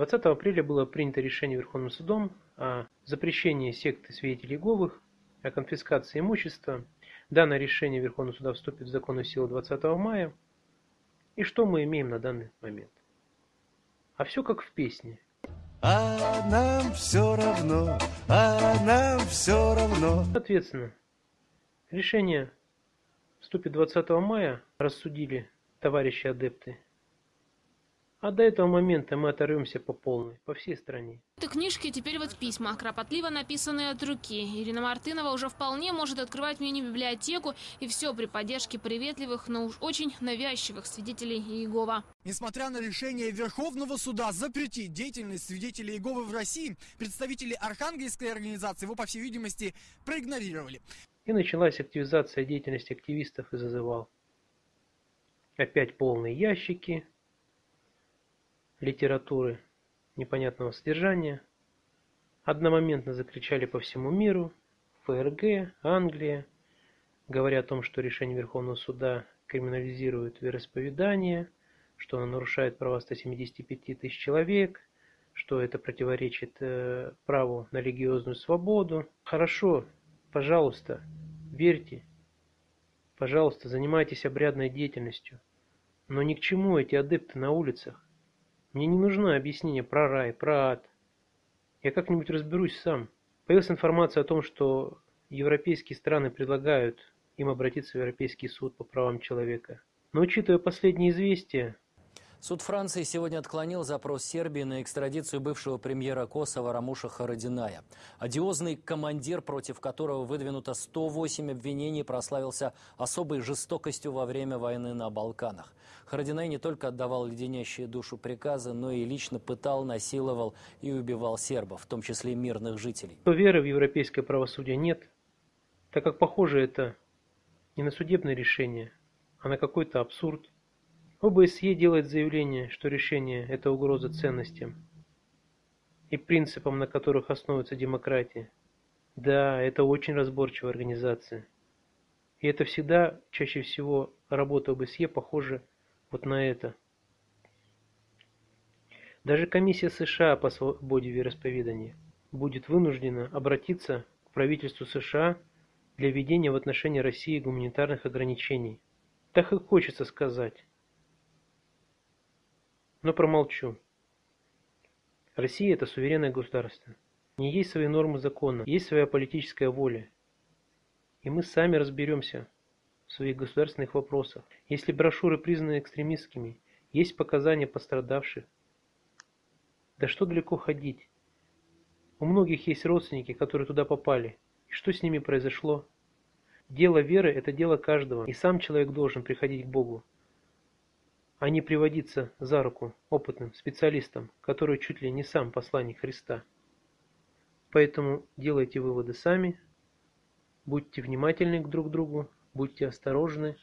20 апреля было принято решение Верховным судом о запрещении секты свидетелей Иеговых, о конфискации имущества. Данное решение Верховного суда вступит в законную силу 20 мая. И что мы имеем на данный момент? А все как в песне. А нам все равно, а нам все равно. Соответственно, решение вступит 20 мая, рассудили товарищи адепты а до этого момента мы оторвемся по полной, по всей стране. Это книжки теперь вот письма, кропотливо написанные от руки. Ирина Мартынова уже вполне может открывать мини-библиотеку, и все при поддержке приветливых, но уж очень навязчивых свидетелей Иегова. Несмотря на решение Верховного суда запретить деятельность свидетелей Иеговы в России, представители Архангельской организации его, по всей видимости, проигнорировали. И началась активизация деятельности активистов и зазывал. Опять полные ящики, литературы непонятного содержания. Одномоментно закричали по всему миру, ФРГ, Англия, говоря о том, что решение Верховного суда криминализирует вероисповедание, что оно нарушает права 175 тысяч человек, что это противоречит э, праву на религиозную свободу. Хорошо, пожалуйста, верьте, пожалуйста, занимайтесь обрядной деятельностью, но ни к чему эти адепты на улицах. Мне не нужно объяснение про рай, про ад. Я как-нибудь разберусь сам. Появилась информация о том, что европейские страны предлагают им обратиться в Европейский суд по правам человека. Но учитывая последние известия, Суд Франции сегодня отклонил запрос Сербии на экстрадицию бывшего премьера Косово Рамуша Харадиная. Одиозный командир, против которого выдвинуто 108 обвинений, прославился особой жестокостью во время войны на Балканах. Харадинай не только отдавал леденящие душу приказы, но и лично пытал, насиловал и убивал сербов, в том числе мирных жителей. Веры в европейское правосудие нет, так как похоже это не на судебное решение, а на какой-то абсурд. ОБСЕ делает заявление, что решение – это угроза ценностям и принципам, на которых основывается демократия. Да, это очень разборчивая организация. И это всегда, чаще всего, работа ОБСЕ похожа вот на это. Даже комиссия США по свободе вероисповедания будет вынуждена обратиться к правительству США для введения в отношении России гуманитарных ограничений. Так и хочется сказать. Но промолчу. Россия – это суверенное государство. Не есть свои нормы закона, есть своя политическая воля. И мы сами разберемся в своих государственных вопросах. Если брошюры признаны экстремистскими, есть показания пострадавших. Да что далеко ходить? У многих есть родственники, которые туда попали. И что с ними произошло? Дело веры – это дело каждого, и сам человек должен приходить к Богу а не приводиться за руку опытным специалистам, который чуть ли не сам посланник Христа. Поэтому делайте выводы сами, будьте внимательны друг к другу, будьте осторожны,